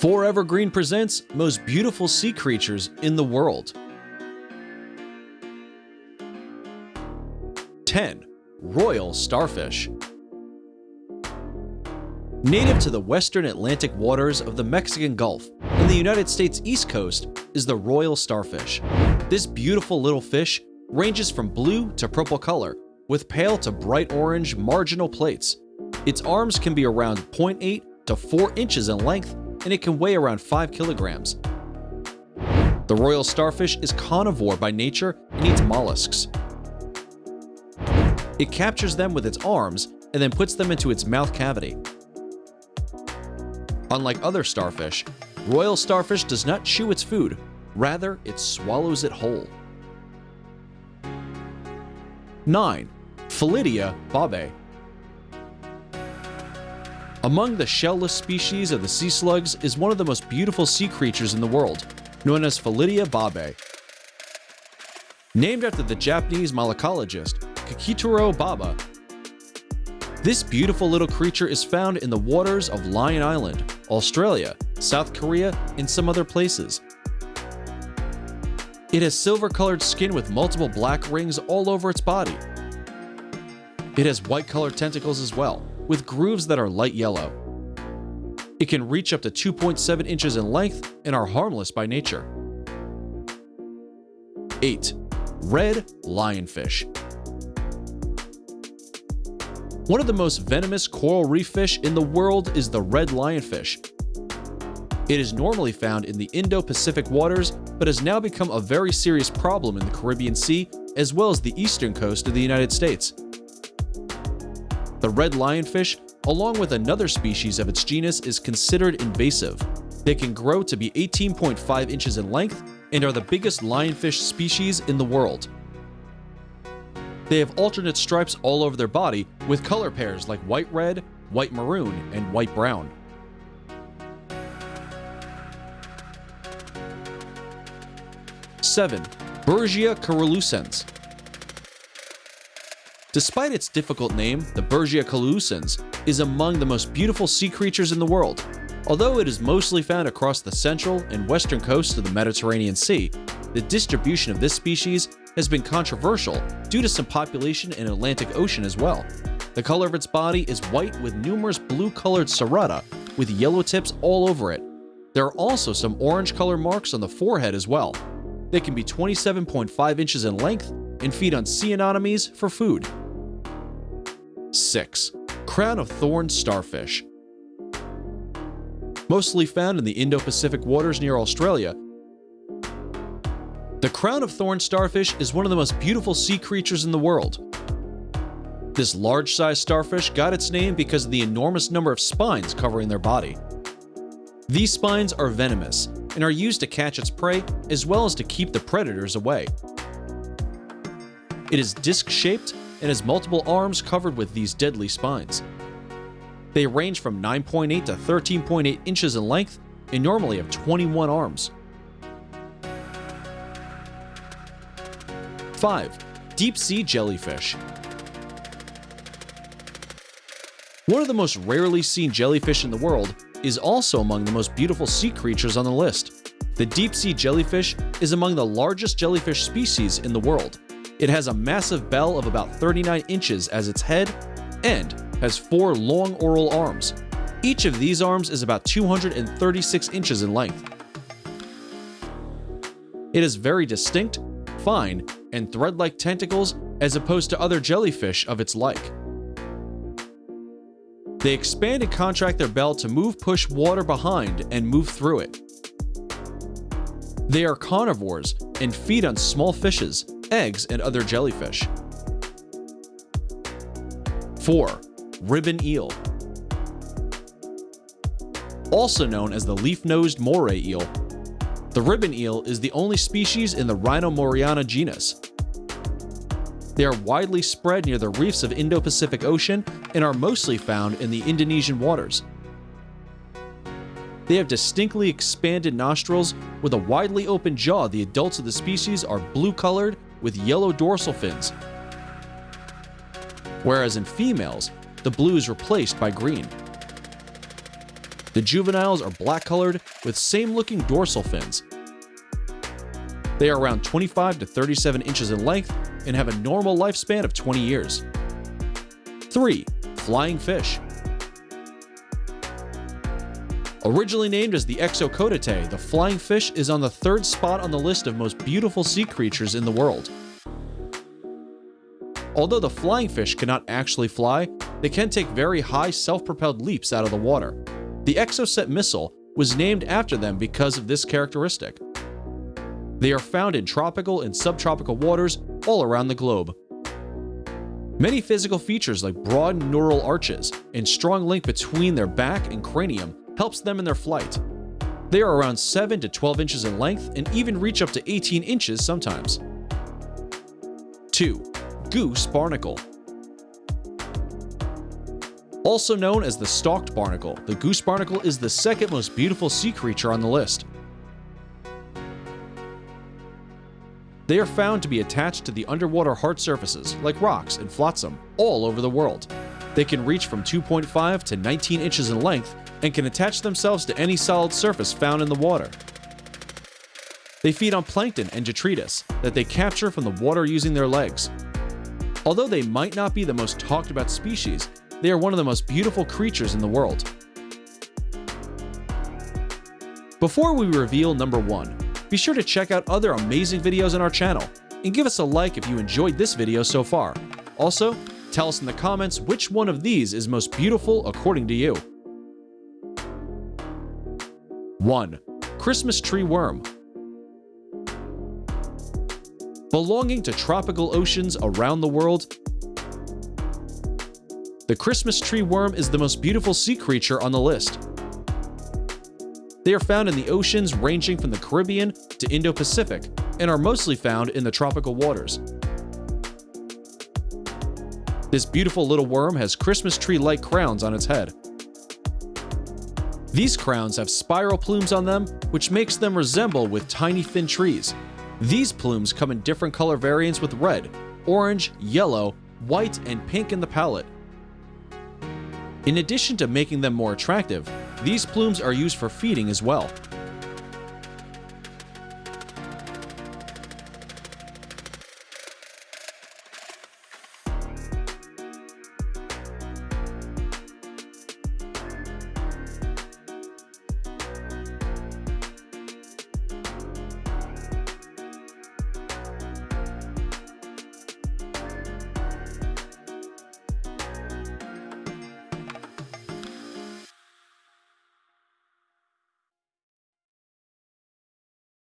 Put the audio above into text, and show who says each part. Speaker 1: Forever Green presents most beautiful sea creatures in the world. 10. Royal Starfish Native to the western Atlantic waters of the Mexican Gulf and the United States East Coast is the royal starfish. This beautiful little fish ranges from blue to purple color, with pale to bright orange marginal plates. Its arms can be around 0.8 to 4 inches in length and it can weigh around 5 kilograms. The royal starfish is carnivore by nature and eats mollusks. It captures them with its arms and then puts them into its mouth cavity. Unlike other starfish, royal starfish does not chew its food, rather it swallows it whole. 9. Phyllidia babai among the shell-less species of the sea slugs is one of the most beautiful sea creatures in the world, known as Phyllidia babai. Named after the Japanese malacologist Kikutaro Baba, this beautiful little creature is found in the waters of Lion Island, Australia, South Korea, and some other places. It has silver-colored skin with multiple black rings all over its body. It has white-colored tentacles as well, with grooves that are light yellow. It can reach up to 2.7 inches in length and are harmless by nature. 8. Red Lionfish One of the most venomous coral reef fish in the world is the red lionfish. It is normally found in the Indo-Pacific waters, but has now become a very serious problem in the Caribbean Sea as well as the eastern coast of the United States. The red lionfish, along with another species of its genus, is considered invasive. They can grow to be 18.5 inches in length and are the biggest lionfish species in the world. They have alternate stripes all over their body with color pairs like white-red, white-maroon, and white-brown. Seven, Berghia coerulescens, Despite its difficult name, the Berghia coerulescens is among the most beautiful sea creatures in the world. Although it is mostly found across the central and western coasts of the Mediterranean Sea, the distribution of this species has been controversial due to some population in Atlantic Ocean as well. The color of its body is white with numerous blue-colored cerata with yellow tips all over it. There are also some orange color marks on the forehead as well. They can be 27.5 inches in length and feed on sea anemones for food. 6. Crown of Thorns Starfish Mostly found in the Indo-Pacific waters near Australia, the crown of thorn starfish is one of the most beautiful sea creatures in the world. This large-sized starfish got its name because of the enormous number of spines covering their body. These spines are venomous and are used to catch its prey as well as to keep the predators away. It is disc-shaped and has multiple arms covered with these deadly spines. They range from 9.8 to 13.8 inches in length and normally have 21 arms. 5. Deep Sea Jellyfish One of the most rarely seen jellyfish in the world is also among the most beautiful sea creatures on the list. The deep sea jellyfish is among the largest jellyfish species in the world. It has a massive bell of about 39 inches as its head and has four long oral arms. Each of these arms is about 236 inches in length. It is very distinct, fine, and thread-like tentacles as opposed to other jellyfish of its like. They expand and contract their bell to move push water behind and move through it. They are carnivores and feed on small fishes, eggs, and other jellyfish. 4. Ribbon eel. Also known as the leaf-nosed moray eel, the ribbon eel is the only species in the Rhinomuraena genus. They are widely spread near the reefs of Indo-Pacific Ocean and are mostly found in the Indonesian waters. They have distinctly expanded nostrils with a widely open jaw. The adults of the species are blue-colored with yellow dorsal fins, whereas in females, the blue is replaced by green. The juveniles are black colored with same looking dorsal fins. They are around 25 to 37 inches in length and have a normal lifespan of 20 years. 3. Flying fish. Originally named as the Exocoetidae, the flying fish is on the third spot on the list of most beautiful sea creatures in the world. Although the flying fish cannot actually fly, they can take very high self-propelled leaps out of the water. The Exocet missile was named after them because of this characteristic. They are found in tropical and subtropical waters all around the globe. Many physical features like broad neural arches and strong link between their back and cranium helps them in their flight. They are around 7 to 12 inches in length and even reach up to 18 inches sometimes. 2. Goose Barnacle Also known as the stalked barnacle, the goose barnacle is the second most beautiful sea creature on the list. They are found to be attached to the underwater hard surfaces, like rocks and flotsam, all over the world. They can reach from 2.5 to 19 inches in length and can attach themselves to any solid surface found in the water. They feed on plankton and detritus that they capture from the water using their legs. Although they might not be the most talked about species, they are one of the most beautiful creatures in the world. Before we reveal number 1, be sure to check out other amazing videos on our channel, and give us a like if you enjoyed this video so far. Also, tell us in the comments which one of these is most beautiful according to you. 1. Christmas tree worm. Belonging to tropical oceans around the world, the Christmas tree worm is the most beautiful sea creature on the list. They are found in the oceans ranging from the Caribbean to Indo-Pacific and are mostly found in the tropical waters. This beautiful little worm has Christmas tree-like crowns on its head, these crowns have spiral plumes on them, which makes them resemble with tiny thin trees. These plumes come in different color variants with red, orange, yellow, white, and pink in the palette. In addition to making them more attractive, these plumes are used for feeding as well.